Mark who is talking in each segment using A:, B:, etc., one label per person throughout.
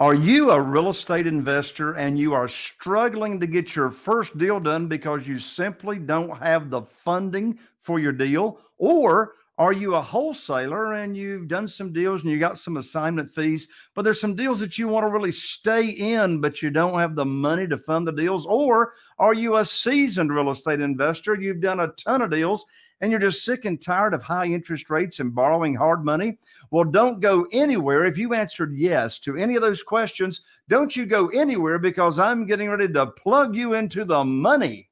A: Are you a real estate investor and you are struggling to get your first deal done because you simply don't have the funding for your deal? Or are you a wholesaler and you've done some deals and you got some assignment fees, but there's some deals that you want to really stay in, but you don't have the money to fund the deals? Or are you a seasoned real estate investor? You've done a ton of deals and you're just sick and tired of high interest rates and borrowing hard money? Well, don't go anywhere. If you answered yes to any of those questions, don't you go anywhere because I'm getting ready to plug you into the money.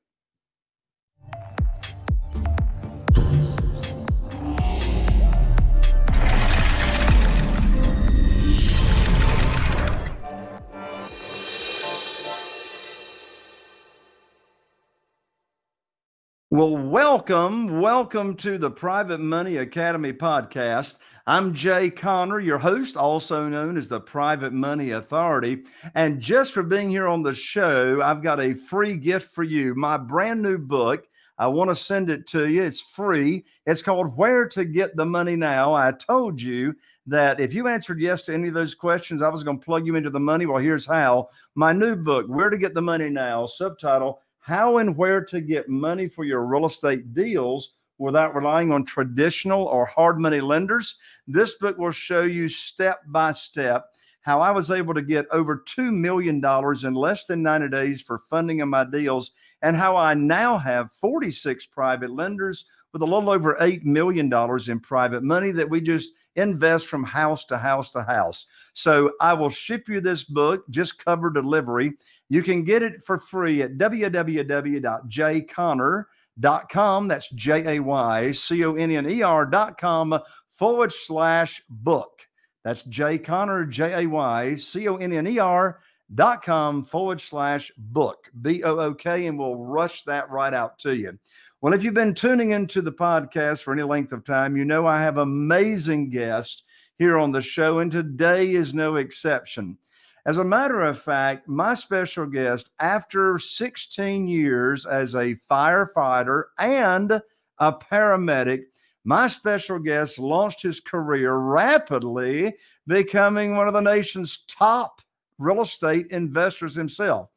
A: Well, welcome, welcome to the Private Money Academy podcast. I'm Jay Conner, your host, also known as the Private Money Authority. And just for being here on the show, I've got a free gift for you my brand new book. I want to send it to you. It's free. It's called Where to Get the Money Now. I told you that if you answered yes to any of those questions, I was going to plug you into the money. Well, here's how. My new book, Where to Get the Money Now, subtitle how and where to get money for your real estate deals without relying on traditional or hard money lenders. This book will show you step by step how I was able to get over $2 million in less than 90 days for funding of my deals, and how I now have 46 private lenders with a little over $8 million in private money that we just invest from house to house to house. So I will ship you this book, just cover delivery. You can get it for free at www.jayconner.com. That's J A Y C O N N E R.com forward slash book. That's Jay Conner, J A Y C O N N E R dot com forward slash book, B O O K, and we'll rush that right out to you. Well, if you've been tuning into the podcast for any length of time, you know I have amazing guests here on the show, and today is no exception. As a matter of fact, my special guest, after 16 years as a firefighter and a paramedic, my special guest launched his career rapidly, becoming one of the nation's top real estate investors himself.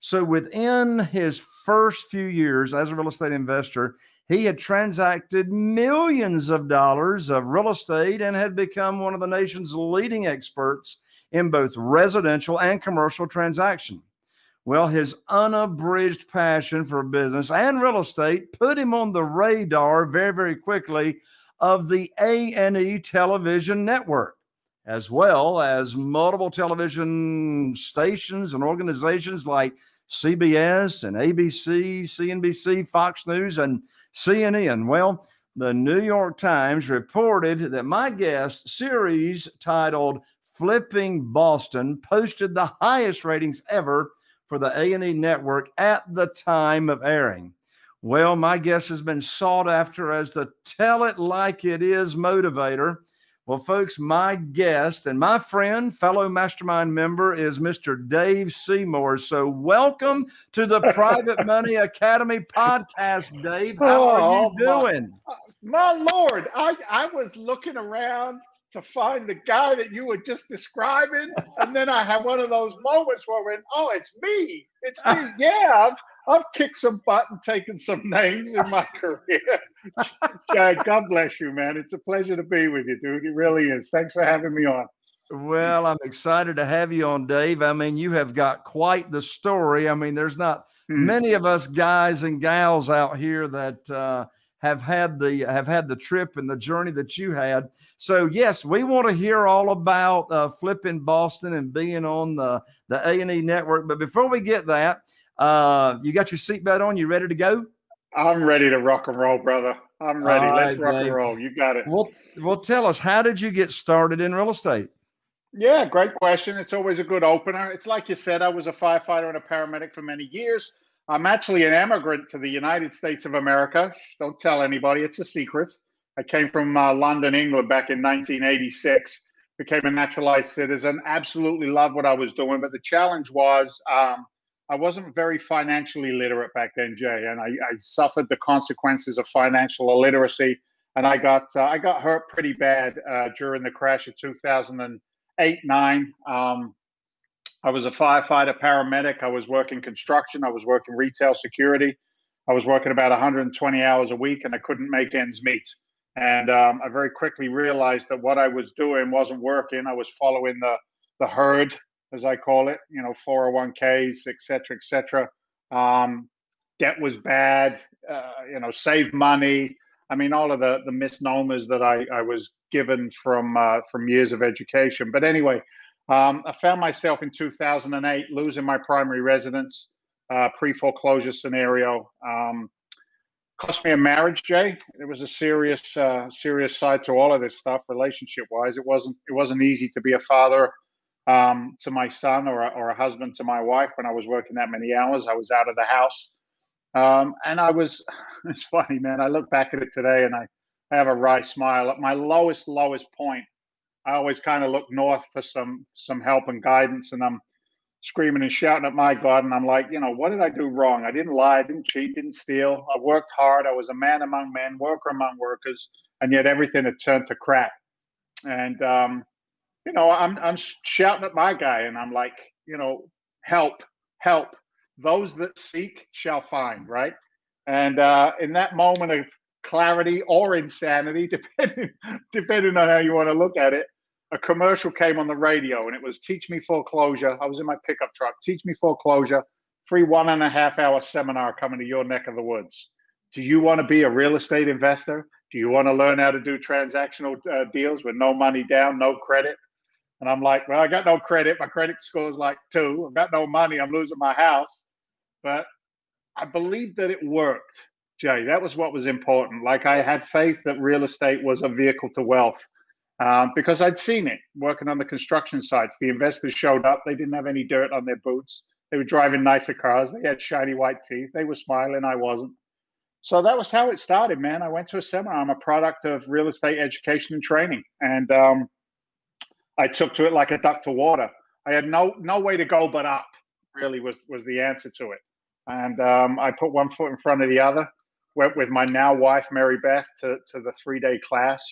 A: So within his first few years as a real estate investor, he had transacted millions of dollars of real estate and had become one of the nation's leading experts in both residential and commercial transaction. Well, his unabridged passion for business and real estate put him on the radar very, very quickly of the A&E television network as well as multiple television stations and organizations like CBS and ABC, CNBC, Fox News, and CNN. Well, the New York Times reported that my guest series titled Flipping Boston posted the highest ratings ever for the A&E network at the time of airing. Well, my guest has been sought after as the tell it like it is motivator well, folks, my guest and my friend, fellow mastermind member is Mr. Dave Seymour. So, welcome to the Private Money Academy podcast, Dave. How are you oh, doing?
B: My, my Lord, I, I was looking around to find the guy that you were just describing. And then I had one of those moments where I went, oh, it's me. It's me. Yeah, I've, I've kicked some butt and taken some names in my career. Chad, God bless you, man. It's a pleasure to be with you, dude. It really is. Thanks for having me on.
A: Well, I'm excited to have you on, Dave. I mean, you have got quite the story. I mean, there's not hmm. many of us guys and gals out here that uh, have had the have had the trip and the journey that you had. So yes, we want to hear all about uh, flipping Boston and being on the the A and E network. But before we get that, uh, you got your seatbelt on. You ready to go?
B: I'm ready to rock and roll, brother. I'm ready. All Let's right, rock Dave. and roll. You got it.
A: Well, well, tell us how did you get started in real estate?
B: Yeah, great question. It's always a good opener. It's like you said, I was a firefighter and a paramedic for many years. I'm actually an immigrant to the United States of America. Don't tell anybody, it's a secret. I came from uh, London, England back in 1986, became a naturalized citizen, absolutely loved what I was doing. But the challenge was um, I wasn't very financially literate back then, Jay, and I, I suffered the consequences of financial illiteracy. And I got uh, I got hurt pretty bad uh, during the crash of 2008 nine. Um, I was a firefighter, paramedic. I was working construction. I was working retail security. I was working about 120 hours a week, and I couldn't make ends meet. And um, I very quickly realized that what I was doing wasn't working. I was following the the herd, as I call it. You know, 401ks, et cetera, et cetera. Um, debt was bad. Uh, you know, save money. I mean, all of the the misnomers that I, I was given from uh, from years of education. But anyway, um, I found myself in 2008 losing my primary residence, uh, pre foreclosure scenario. Um, cost me a marriage, Jay. It was a serious, uh, serious side to all of this stuff, relationship wise. It wasn't, it wasn't easy to be a father um, to my son or a, or a husband to my wife when I was working that many hours. I was out of the house, um, and I was. It's funny, man. I look back at it today, and I, I have a wry smile. At my lowest, lowest point, I always kind of look north for some some help and guidance, and I'm screaming and shouting at my God. And I'm like, you know, what did I do wrong? I didn't lie, I didn't cheat, didn't steal. I worked hard. I was a man among men, worker among workers, and yet everything had turned to crap. And um, you know, I'm I'm shouting at my guy, and I'm like, you know, help, help. Those that seek shall find, right? And uh, in that moment of clarity or insanity, depending depending on how you want to look at it, a commercial came on the radio and it was teach me foreclosure. I was in my pickup truck. Teach me foreclosure. Free one and a half hour seminar coming to your neck of the woods. Do you want to be a real estate investor? Do you want to learn how to do transactional uh, deals with no money down no credit? And i'm like well i got no credit. My credit score is like two. I've got no money. I'm losing my house. But i believe that it worked jay. That was what was important. Like i had faith that real estate was a vehicle to wealth um, because I'd seen it working on the construction sites. The investors showed up. They didn't have any dirt on their boots. They were driving nicer cars. They had shiny white teeth. They were smiling. I wasn't. So that was how it started, man. I went to a seminar. I'm a product of real estate education and training, and um, I took to it like a duck to water. I had no no way to go but up. Really was was the answer to it, and um, I put one foot in front of the other. Went with my now wife Mary Beth to to the three day class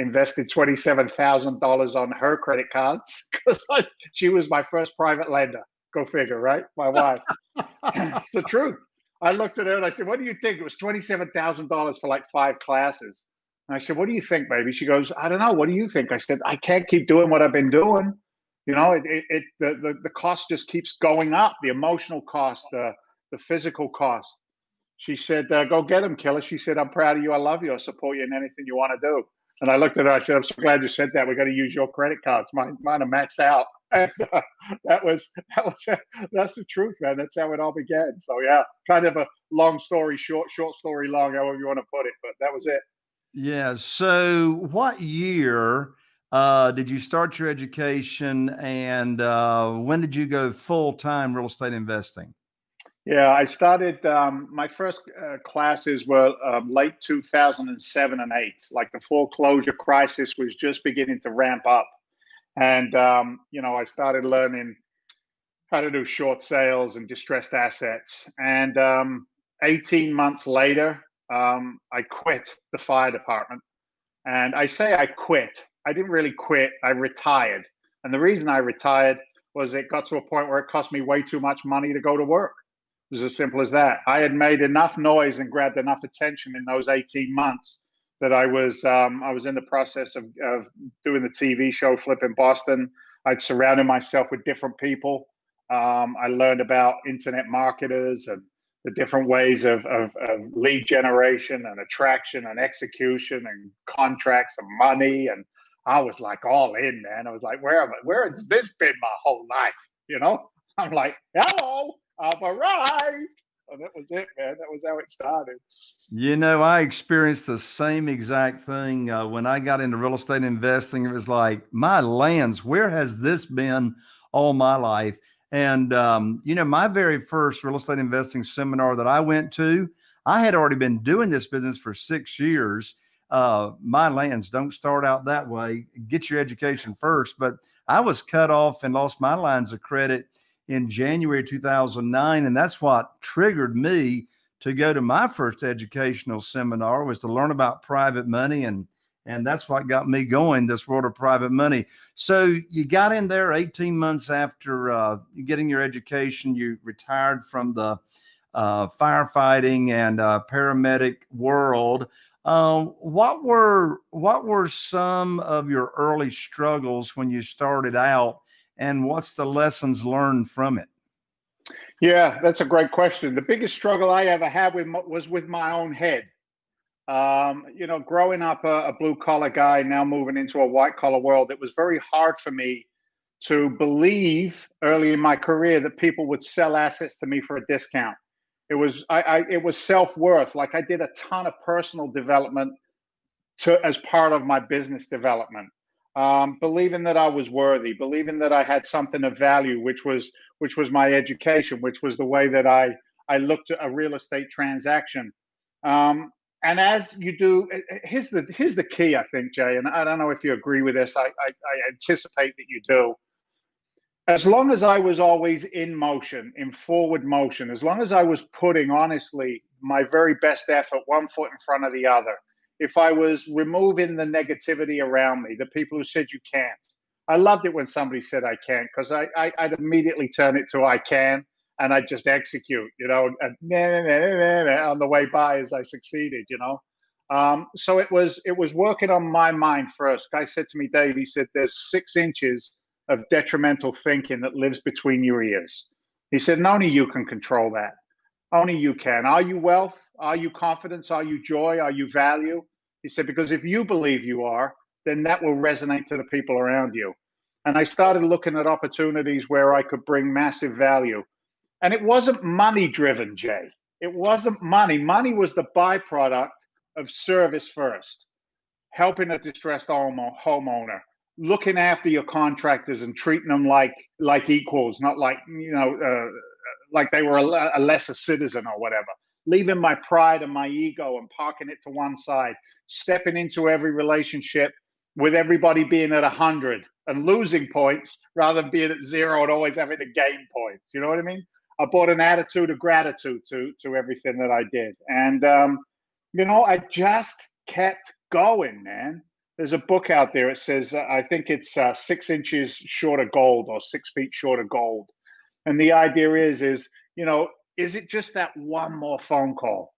B: invested $27,000 on her credit cards because she was my first private lender. Go figure, right? My wife. it's the truth. I looked at her and I said, What do you think? It was $27,000 for like five classes. And I said, What do you think, baby? She goes, I don't know. What do you think? I said, I can't keep doing what I've been doing. You know, it, it, it the, the, the cost just keeps going up the emotional cost, the, the physical cost. She said, uh, Go get him, killer. She said, I'm proud of you. I love you. I'll support you in anything you want to do. And I looked at her. I said, "I'm so glad you said that. We're going to use your credit cards. Mine, mine are maxed out." And uh, that was that was that's the truth, man. That's how it all began. So yeah, kind of a long story short, short story long, however you want to put it. But that was it.
A: Yeah. So, what year uh, did you start your education, and uh, when did you go full time real estate investing?
B: Yeah, I started. Um, my first uh, classes were um, late 2007 and eight. Like the foreclosure crisis was just beginning to ramp up, and um, you know, I started learning how to do short sales and distressed assets. And um, 18 months later, um, I quit the fire department. And I say I quit. I didn't really quit. I retired. And the reason I retired was it got to a point where it cost me way too much money to go to work was as simple as that. I had made enough noise and grabbed enough attention in those 18 months that I was um, I was in the process of, of doing the TV show Flipping Boston. I'd surrounded myself with different people. Um, I learned about internet marketers and the different ways of, of, of, lead generation and attraction and execution and contracts and money. And I was like all in, man. I was like, where have I, where has this been my whole life? You know, I'm like, hello, I've arrived. And that was it, man. That was how it started.
A: You know, I experienced the same exact thing uh, when I got into real estate investing. It was like, my lands, where has this been all my life? And, um, you know, my very first real estate investing seminar that I went to, I had already been doing this business for six years. Uh, my lands don't start out that way. Get your education first. But I was cut off and lost my lines of credit in January 2009. And that's what triggered me to go to my first educational seminar was to learn about private money and And that's what got me going this world of private money. So you got in there 18 months after uh, getting your education. You retired from the uh, firefighting and uh, paramedic world. Um, what were what were some of your early struggles when you started out, and what's the lessons learned from it?
B: Yeah, that's a great question. The biggest struggle I ever had with was with my own head. Um, you know, growing up a, a blue collar guy, now moving into a white collar world, it was very hard for me to believe early in my career that people would sell assets to me for a discount. It was I, I it was self worth. Like I did a ton of personal development to as part of my business development. Um, believing that I was worthy, believing that I had something of value, which was which was my education, which was the way that I I looked at a real estate transaction. Um, and as you do, eh, eh, here's the here's the key, I think, Jay. And I don't know if you agree with this. I, I, I anticipate that you do as long as I was always in motion, in forward motion, as long as I was putting honestly my very best effort, one foot in front of the other, if I was removing the negativity around me, the people who said you can't. I loved it when somebody said I can't because I, I would immediately turn it to I can and I'd just execute, you know, and nah, nah, nah, on the way by as I succeeded, you know. Um, so it was it was working on my mind first. Guy said to me, Dave, he said, "There's six inches of detrimental thinking that lives between your ears. He said, and only you can control that. Only you can. Are you wealth? Are you confidence? Are you joy? Are you value? He said, because if you believe you are, then that will resonate to the people around you. And I started looking at opportunities where I could bring massive value. And it wasn't money driven, Jay. It wasn't money. Money was the byproduct of service first, helping a distressed homeowner, looking after your contractors and treating them like like equals, not like you know uh, like they were a, a, lesser citizen or whatever. Leaving my pride and my ego and parking it to one side, stepping into every relationship with everybody being at a hundred and losing points rather than being at zero and always having to gain points. You know what I mean? I brought an attitude of gratitude to to everything that I did, and um, you know, I just kept going, man there's a book out there. It says uh, I think it's uh, six inches short of gold or six feet short of gold, and the idea is is you know is it just that one more phone call?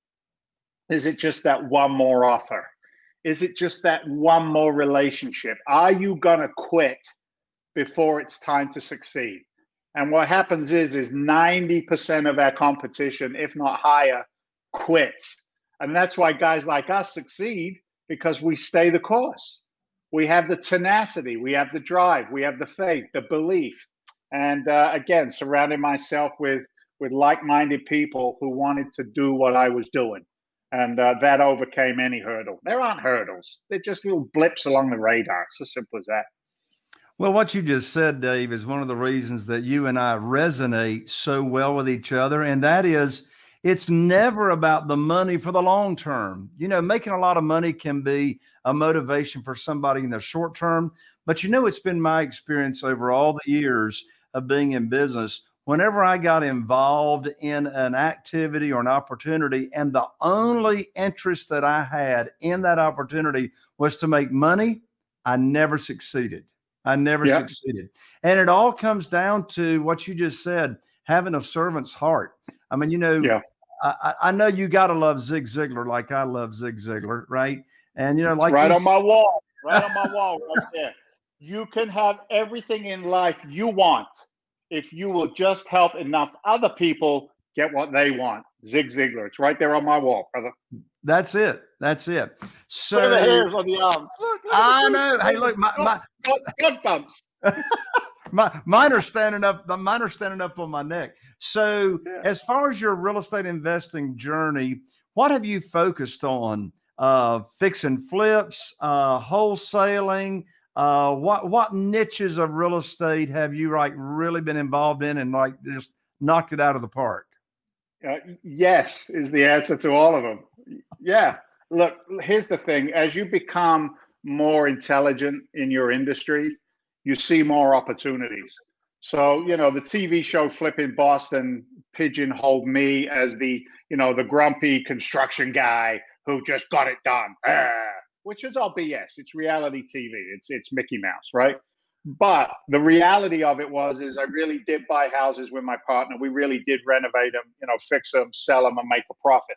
B: Is it just that one more offer? Is it just that one more relationship? Are you gonna quit before it's time to succeed? And what happens is is 90% of our competition, if not higher, quits. And that's why guys like us succeed because we stay the course. We have the tenacity, we have the drive, we have the faith, the belief, and uh, again, surrounding myself with with like-minded people who wanted to do what I was doing, and uh, that overcame any hurdle. There aren't hurdles; they're just little blips along the radar. It's as simple as that.
A: Well, what you just said, Dave, is one of the reasons that you and I resonate so well with each other, and that is it's never about the money for the long term. You know, making a lot of money can be a motivation for somebody in the short term, but you know, it's been my experience over all the years of being in business. Whenever I got involved in an activity or an opportunity, and the only interest that I had in that opportunity was to make money, I never succeeded. I never yeah. succeeded. And it all comes down to what you just said having a servant's heart. I mean, you know, yeah. I, I know you got to love Zig Ziglar like I love Zig Ziglar, right? And you know, like
B: right on my wall, right on my wall, right there. You can have everything in life you want if you will just help enough other people get what they want. Zig Ziglar, it's right there on my wall, brother.
A: That's it. That's it. So
B: look the hairs on the arms. Look,
A: look I know. Hey, look, my my
B: gut bumps.
A: my mine are standing up. Mine are standing up on my neck. So, yeah. as far as your real estate investing journey, what have you focused on? Uh, fixing flips, uh, wholesaling. Uh, what what niches of real estate have you like really been involved in and like just knocked it out of the park?
B: Uh, yes, is the answer to all of them. Yeah. Look, here's the thing: as you become more intelligent in your industry, you see more opportunities. So, you know, the TV show Flipping Boston pigeonholed me as the, you know, the grumpy construction guy who just got it done. Ah. Which is all BS. It's reality TV. It's it's Mickey Mouse, right? But the reality of it was, is I really did buy houses with my partner. We really did renovate them, you know, fix them, sell them, and make a profit.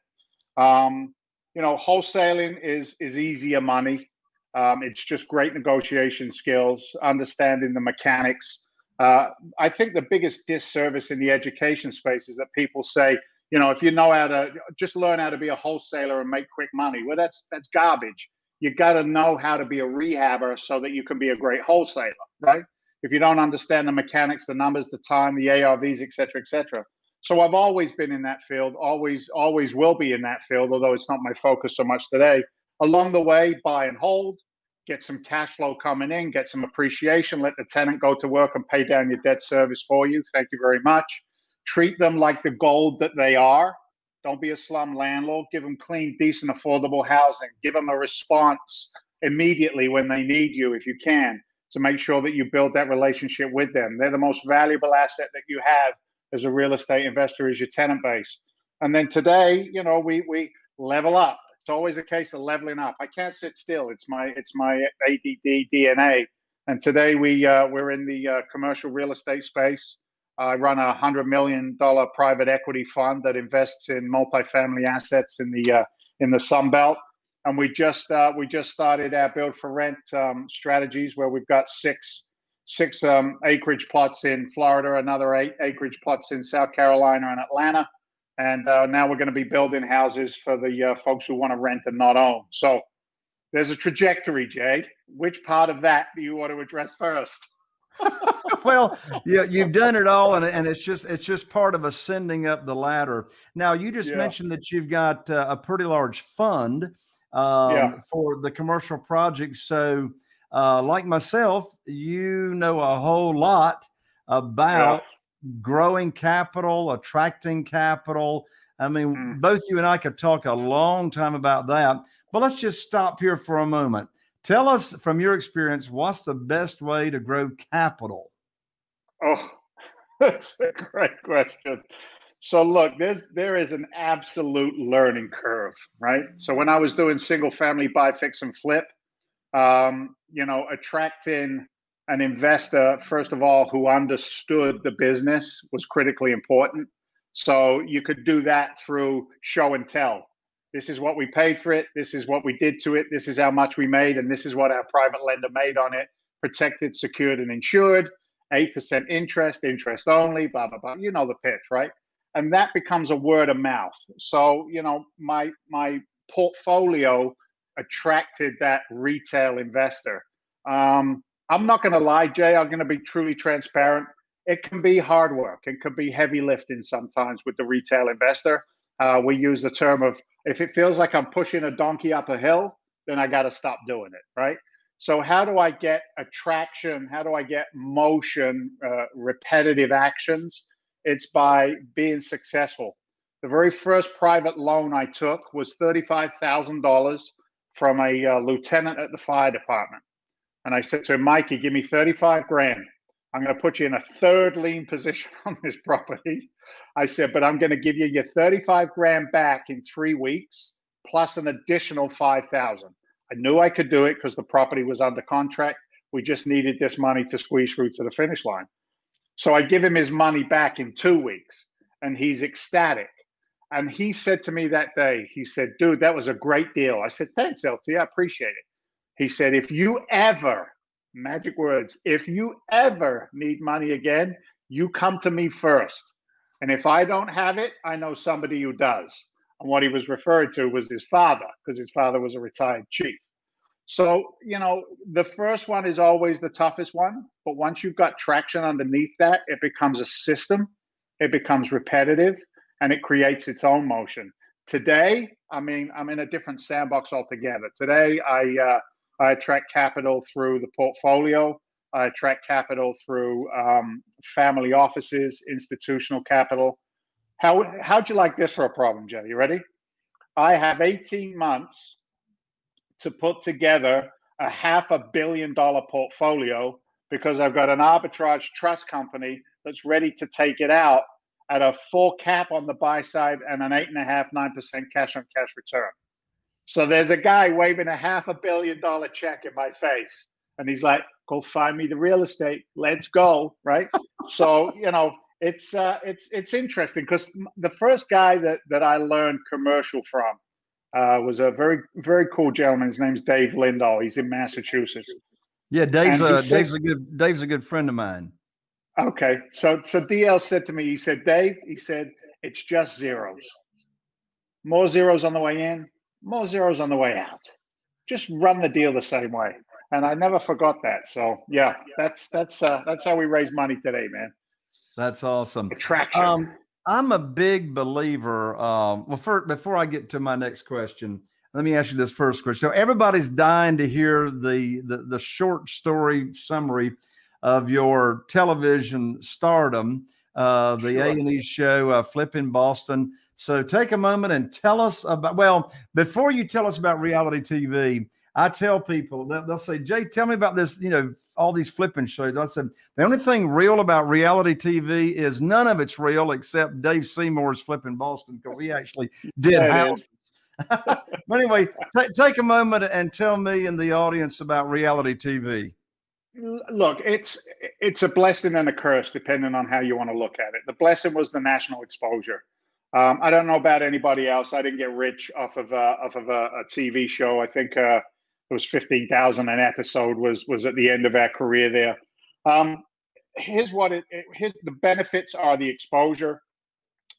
B: Um, you know, wholesaling is is easier money. Um, it's just great negotiation skills, understanding the mechanics. Uh, I think the biggest disservice in the education space is that people say, you know, if you know how to just learn how to be a wholesaler and make quick money. Well, that's that's garbage. You got to know how to be a rehabber so that you can be a great wholesaler, right? If you don't understand the mechanics, the numbers, the time, the ARVs, et cetera, et cetera. So I've always been in that field, always, always will be in that field, although it's not my focus so much today. Along the way, buy and hold, get some cash flow coming in, get some appreciation, let the tenant go to work and pay down your debt service for you. Thank you very much. Treat them like the gold that they are. Don't be a slum landlord. Give them clean, decent, affordable housing. Give them a response immediately when they need you, if you can, to make sure that you build that relationship with them. They're the most valuable asset that you have as a real estate investor is your tenant base. And then today, you know, we we level up. It's always a case of leveling up. I can't sit still. It's my it's my ADD DNA. And today we uh, we're in the uh, commercial real estate space. I run a hundred million dollar private equity fund that invests in multifamily assets in the uh, in the Sun Belt. And we just uh, we just started our build for rent um, strategies where we've got six six um, acreage plots in Florida, another eight acreage plots in South Carolina and Atlanta, and uh, now we're going to be building houses for the uh, folks who want to rent and not own. So there's a trajectory, Jay. Which part of that do you want to address first?
A: well, yeah, you've done it all, and, and it's just it's just part of ascending up the ladder. Now, you just yeah. mentioned that you've got uh, a pretty large fund um, yeah. for the commercial projects. So, uh, like myself, you know a whole lot about yeah. growing capital, attracting capital. I mean, mm. both you and I could talk a long time about that, but let's just stop here for a moment. Tell us from your experience, what's the best way to grow capital?
B: Oh, that's a great question. So look, there's there is an absolute learning curve, right? So when I was doing single family buy, fix, and flip, um, you know, attracting an investor, first of all, who understood the business was critically important. So you could do that through show and tell. This is what we paid for it. This is what we did to it. This is how much we made. And this is what our private lender made on it protected, secured, and insured. 8% interest, interest only, blah, blah, blah. You know the pitch, right? And that becomes a word of mouth. So, you know, my my portfolio attracted that retail investor. Um, I'm not going to lie, Jay. I'm going to be truly transparent. It can be hard work. It can be heavy lifting sometimes with the retail investor. Uh, we use the term of if it feels like I'm pushing a donkey up a hill, then I got to stop doing it, right? So, how do I get attraction? How do I get motion, uh, repetitive actions? It's by being successful. The very first private loan I took was $35,000 from a uh, lieutenant at the fire department. And I said to him, Mikey, give me 35 grand. I'm going to put you in a third lien position on this property. I said, but I'm going to give you your 35 grand back in three weeks plus an additional 5,000. I knew I could do it because the property was under contract. We just needed this money to squeeze through to the finish line. So I give him his money back in two weeks and he's ecstatic. And he said to me that day, he said, dude, that was a great deal. I said, thanks, LT. I appreciate it. He said, if you ever, magic words, if you ever need money again, you come to me first. And if I don't have it, I know somebody who does. And what he was referring to was his father, because his father was a retired chief. So, you know, the first one is always the toughest one. But once you've got traction underneath that, it becomes a system, it becomes repetitive, and it creates its own motion. Today, I mean, I'm in a different sandbox altogether. Today, I, uh, I attract capital through the portfolio. I attract capital through um, family offices, institutional capital. How, how'd you like this for a problem, Joe? You ready? I have 18 months to put together a half a billion dollar portfolio because I've got an arbitrage trust company that's ready to take it out at a full cap on the buy side and an eight and a half, nine percent cash on cash return. So there's a guy waving a half a billion dollar check in my face. And he's like, go find me the real estate. Let's go. Right. so, you know, it's uh, it's it's interesting because the first guy that that I learned commercial from uh, was a very very cool gentleman. His name's Dave Lindahl. He's in Massachusetts.
A: Yeah, Dave's a said, Dave's a good Dave's a good friend of mine.
B: Okay, so so DL said to me, he said, Dave, he said, it's just zeros. More zeros on the way in, more zeros on the way out. Just run the deal the same way. And I never forgot that. So yeah, that's that's uh, that's how we raise money today, man.
A: That's awesome.
B: Attraction.
A: Um, I'm a big believer. Um, well, first, before I get to my next question, let me ask you this first question. So everybody's dying to hear the the, the short story summary of your television stardom, uh, the A and E show, uh, Flipping Boston. So take a moment and tell us about. Well, before you tell us about reality TV, I tell people they'll say, "Jay, tell me about this." You know, all these flipping shows. I said the only thing real about reality TV is none of it's real except Dave Seymour's Flipping Boston because he actually did houses. but anyway, t- take a moment and tell me and the audience about reality TV.
B: Look, it's it's a blessing and a curse depending on how you want to look at it. The blessing was the national exposure. Um, I don't know about anybody else. I didn't get rich off of uh, off of a, a, TV show. I think uh, it was fifteen thousand an episode was was at the end of our career there. Um, here's what it, it here's the benefits are the exposure.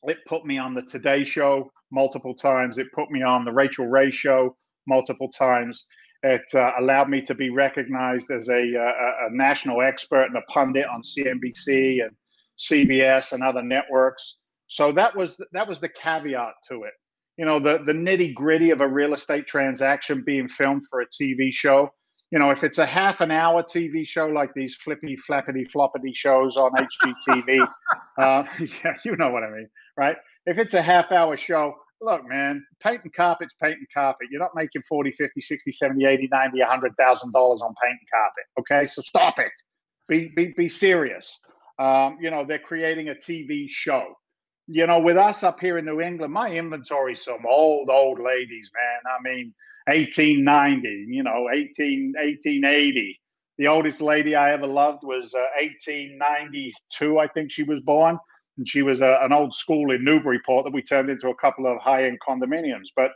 B: It put me on the Today Show multiple times. It put me on the Rachael Ray Show multiple times. It uh, allowed me to be recognized as a, a, a, national expert and a pundit on CNBC and CBS and other networks. So that was that was the caveat to it. You know, the the nitty gritty of a real estate transaction being filmed for a TV show. You know, if it's a half an hour TV show like these flippy flappity floppity shows on HGTV, uh, yeah, you know what I mean, right? If it's a half hour show, look, man, painting carpet's painting carpet. You're not making 40, 50, 60, 70, 80, 90, $100,000 on painting carpet. Okay. So stop it. Be, be, be serious. Um, you know, they're creating a TV show. You know, with us up here in New England, my inventory some old, old ladies, man. I mean, 1890, you know, 18, 1880. The oldest lady I ever loved was uh, 1892, I think she was born and she was a, an old school in Newburyport that we turned into a couple of high end condominiums. But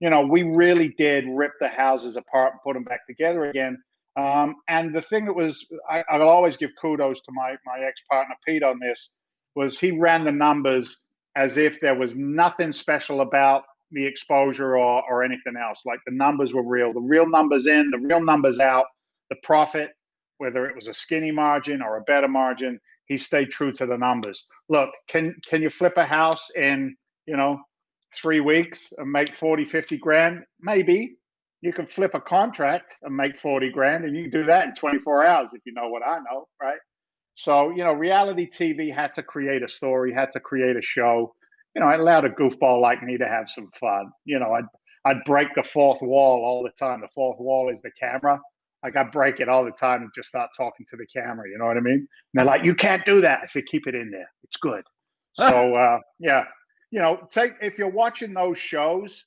B: you know, we really did rip the houses apart and put them back together again. Um, and the thing that was, I, I'll always give kudos to my my ex partner Pete on this, was he ran the numbers as if there was nothing special about the exposure or or anything else. Like the numbers were real, the real numbers in, the real numbers out, the profit, whether it was a skinny margin or a better margin he stayed true to the numbers. Look, can can you flip a house in, you know, three weeks and make 40, 50 grand? Maybe. You can flip a contract and make 40 grand, and you can do that in 24 hours if you know what I know, right? So, you know, reality TV had to create a story, had to create a show. You know, it allowed a goofball like me to have some fun. You know, I'd I'd break the fourth wall all the time. The fourth wall is the camera. Like I break it all the time and just start talking to the camera. You know what I mean? And they're like, "You can't do that." I say, "Keep it in there. It's good." So uh, yeah, you know, take if you're watching those shows,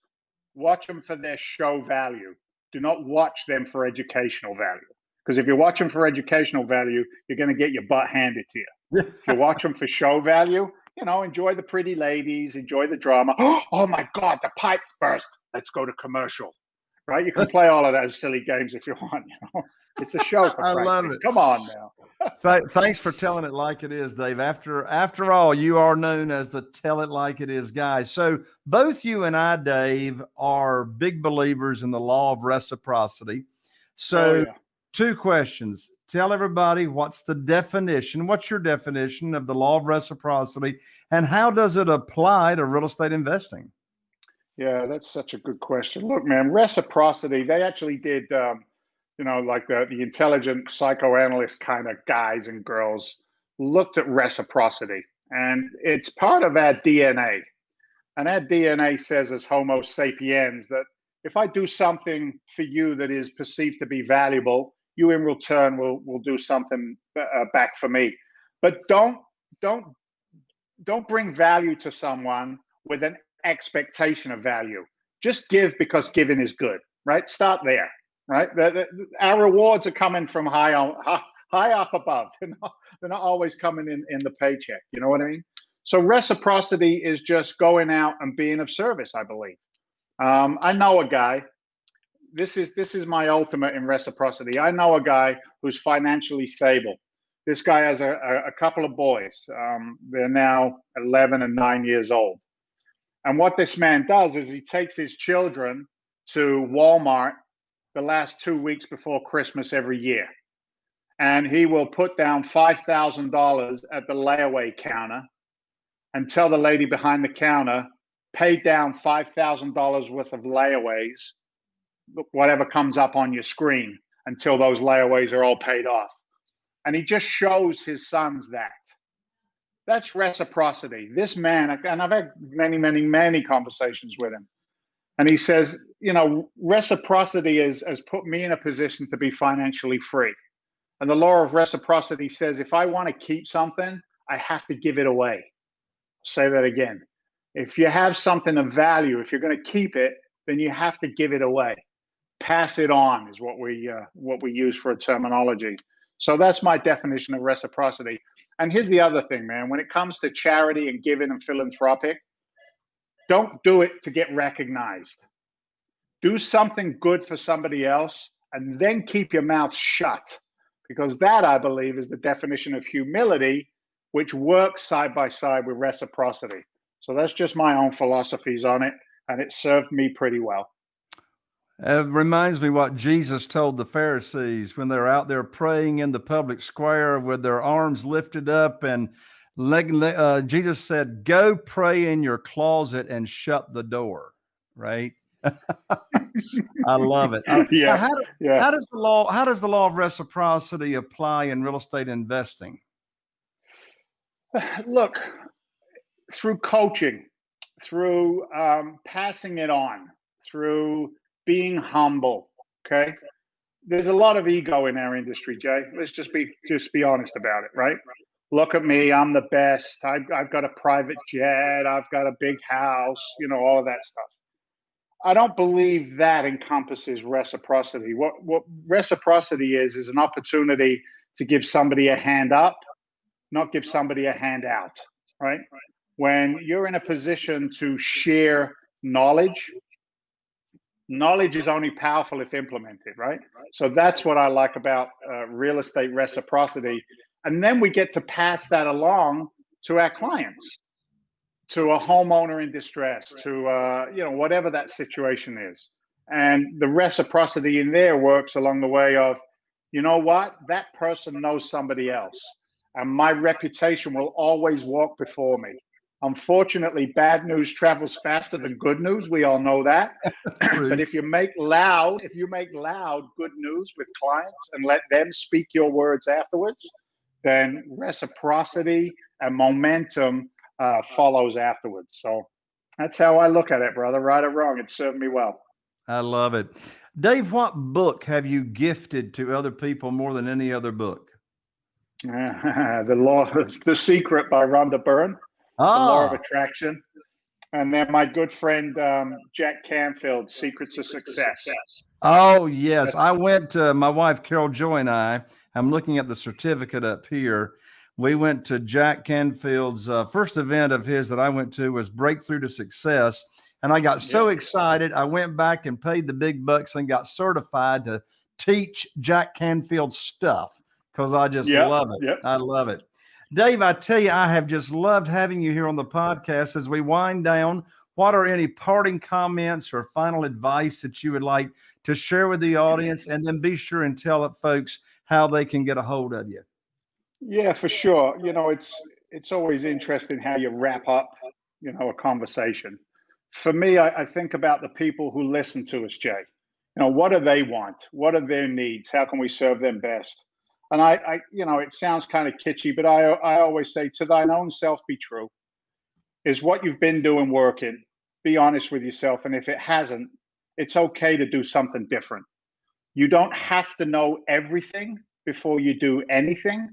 B: watch them for their show value. Do not watch them for educational value. Because if you watch them for educational value, you're going to get your butt handed to you. if you watch them for show value, you know, enjoy the pretty ladies, enjoy the drama. Oh my God, the pipes burst. Let's go to commercial right? You can play all of those silly games if you want. You know, it's a show. I love it. Come on now.
A: Th- thanks for telling it like it is, Dave. After after all, you are known as the tell it like it is guy. So both you and I, Dave, are big believers in the law of reciprocity. So oh, yeah. Two questions. Tell everybody what's the definition, what's your definition of the law of reciprocity, and how does it apply to real estate investing?
B: Yeah, that's such a good question. Look, man, reciprocity, they actually did, um, you know, like the, the intelligent psychoanalyst kind of guys and girls looked at reciprocity. And it's part of our DNA. And our DNA says, as Homo sapiens, that if I do something for you that is perceived to be valuable, you in return will, will do something uh, back for me. But don't, don't, don't bring value to someone with an expectation of value. Just give because giving is good, right? Start there, right? The, the, our rewards are coming from high on high up above. They're not, they're not always coming in in the paycheck. You know what I mean? So reciprocity is just going out and being of service. I believe. Um, I know a guy. This is this is my ultimate in reciprocity. I know a guy who's financially stable. This guy has a, a, a couple of boys. Um, they're now 11 and nine years old. And what this man does is he takes his children to Walmart the last two weeks before Christmas every year. And he will put down $5,000 at the layaway counter and tell the lady behind the counter, pay down $5,000 worth of layaways, whatever comes up on your screen until those layaways are all paid off. And he just shows his sons that. That's reciprocity. This man, and I've had many, many, many conversations with him. And he says, you know, reciprocity is, has put me in a position to be financially free. And the law of reciprocity says if I want to keep something, I have to give it away say that again. If you have something of value, if you're going to keep it, then you have to give it away. Pass it on is what we uh, what we use for a terminology. So that's my definition of reciprocity. And here's the other thing, man. When it comes to charity and giving and philanthropic, don't do it to get recognized. Do something good for somebody else and then keep your mouth shut. Because that, I believe, is the definition of humility which works side by side with reciprocity. So that's just my own philosophies on it, and it served me pretty well.
A: It reminds me what Jesus told the Pharisees when they're out there praying in the public square with their arms lifted up. And uh, Jesus said, Go pray in your closet and shut the door, right? I love it. yeah, how, yeah. how does the law how does the law of reciprocity apply in real estate investing?
B: Look, through coaching, through um, passing it on, through being humble. Okay, there's a lot of ego in our industry, Jay. Let's just be just be honest about it, right? Look at me, I'm the best. I've, I've got a private jet. I've got a big house. You know all of that stuff. I don't believe that encompasses reciprocity. What what reciprocity is is an opportunity to give somebody a hand up not give somebody a hand out, right? When you're in a position to share knowledge, knowledge is only powerful if implemented, right? So that's what I like about uh, real estate reciprocity. And then we get to pass that along to our clients, to a homeowner in distress, to uh, you know whatever that situation is. And the reciprocity in there works along the way of, you know what, that person knows somebody else and my reputation will always walk before me. Unfortunately, bad news travels faster than good news. We all know that. but if you make loud, if you make loud good news with clients and let them speak your words afterwards, then reciprocity and momentum uh, follows afterwards. So that's how I look at it, brother. Right or wrong, it served me well.
A: I love it. Dave, what book have you gifted to other people more than any other book?
B: the law, the secret by Rhonda Byrne, the law of ah. attraction, and then my good friend um, Jack Canfield, Secrets of Success.
A: Oh yes, That's, I went. To, my wife Carol Joy and I. I'm looking at the certificate up here. We went to Jack Canfield's uh, first event of his that I went to was Breakthrough to Success, and I got so excited. I went back and paid the big bucks and got certified to teach Jack Canfield stuff because I just yep, love it. Yep. I love it. Dave, I tell you, I have just loved having you here on the podcast as we wind down. What are any parting comments or final advice that you would like to share with the audience? And then be sure and tell it, folks how they can get a hold of you.
B: Yeah, for sure. You know, it's it's always interesting how you wrap up, you know, a conversation. For me, I, I think about the people who listen to us, Jay. You know, what do they want? What are their needs? How can we serve them best? And I, I, you know, it sounds kind of kitschy, but I, I always say, to thine own self be true. Is what you've been doing working? Be honest with yourself, and if it hasn't, it's okay to do something different. You don't have to know everything before you do anything.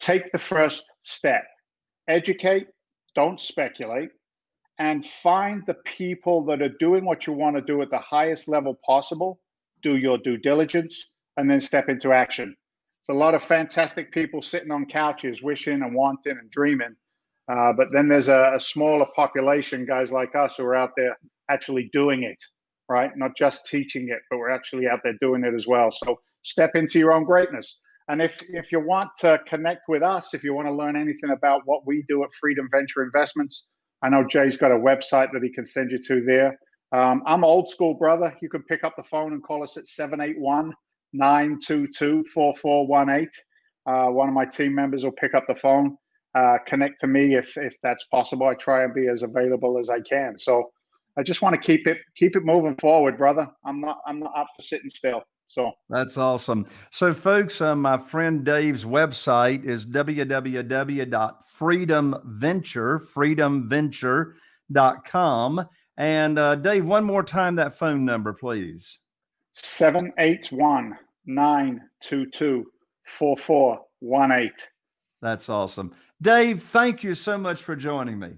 B: Take the first step. Educate. Don't speculate. and find the people that are doing what you want to do at the highest level possible, do your due diligence, and then step into action. It's a lot of fantastic people sitting on couches, wishing and wanting and dreaming. Uh, but then there's a, a, smaller population, guys like us, who are out there actually doing it, right? Not just teaching it, but we're actually out there doing it as well. So step into your own greatness. And if if you want to connect with us, if you want to learn anything about what we do at Freedom Venture Investments, I know Jay's got a website that he can send you to there. Um, I'm old school, brother. You can pick up the phone and call us at 781 922 4418. Uh, one of my team members will pick up the phone, uh, connect to me if, if that's possible. I try and be as available as I can. So I just want to keep it keep it moving forward, brother. I'm not I'm not up for sitting still. So
A: that's awesome. So, folks, uh, my friend Dave's website is www.freedomventure. And uh, Dave, one more time that phone number, please.
B: 781 922 4418.
A: That's awesome. Dave, thank you so much for joining me.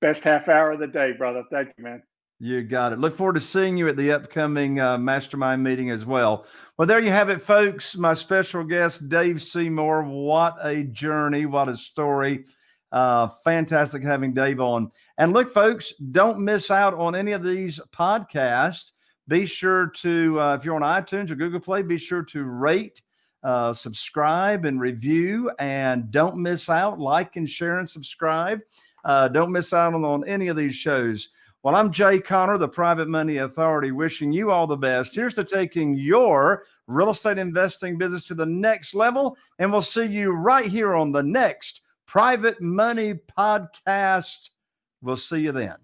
B: Best half hour of the day, brother. Thank you, man.
A: You got it. Look forward to seeing you at the upcoming uh, mastermind meeting as well. Well, there you have it, folks. My special guest, Dave Seymour. What a journey. What a story. Uh, fantastic having Dave on. And look, folks, don't miss out on any of these podcasts. Be sure to, uh, if you're on iTunes or Google Play, be sure to rate, uh, subscribe, and review. And don't miss out. Like and share and subscribe. Uh, don't miss out on, on any of these shows. Well, I'm Jay Conner, the Private Money Authority, wishing you all the best. Here's to taking your real estate investing business to the next level. And we'll see you right here on the next Private Money Podcast. We'll see you then.